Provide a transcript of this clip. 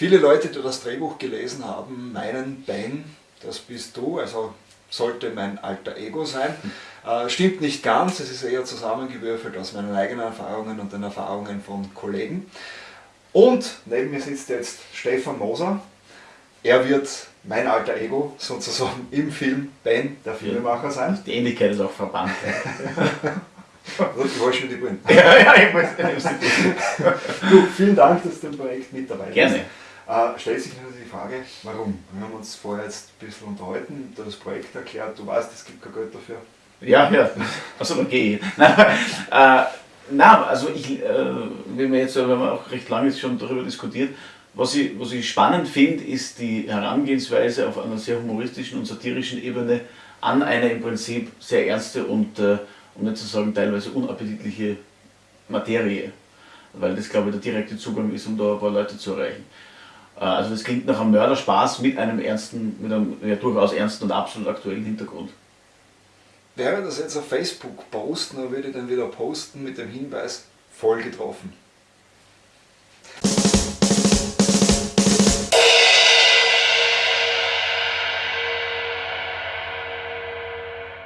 Viele Leute, die das Drehbuch gelesen haben, meinen, Ben, das bist du, also sollte mein alter Ego sein. Äh, stimmt nicht ganz, es ist eher zusammengewürfelt aus meinen eigenen Erfahrungen und den Erfahrungen von Kollegen. Und neben mir sitzt jetzt Stefan Moser. Er wird mein alter Ego sozusagen im Film Ben, der Filmemacher sein. Die Ähnlichkeit ist auch verbannt. Du wolltest schon die Brille. Ja, ja, ich muss Du, vielen Dank, dass du im Projekt mit dabei bist. Gerne. Äh, stellt sich natürlich die Frage, warum? Wir haben uns vorher jetzt ein bisschen unterhalten, du das Projekt erklärt, du weißt, es gibt kein Geld dafür. Ja, ja, also dann gehe ich. äh, na, also ich, äh, wenn wir jetzt, wir haben auch recht lange schon darüber diskutiert, was ich, was ich spannend finde, ist die Herangehensweise auf einer sehr humoristischen und satirischen Ebene an eine im Prinzip sehr ernste und, äh, um nicht zu sagen, teilweise unappetitliche Materie. Weil das, glaube ich, der direkte Zugang ist, um da ein paar Leute zu erreichen. Äh, also das klingt nach einem Mörderspaß mit einem ernsten, mit einem ja, durchaus ernsten und absolut aktuellen Hintergrund. Wäre das jetzt auf Facebook posten, dann würde ich dann wieder posten mit dem Hinweis, voll getroffen.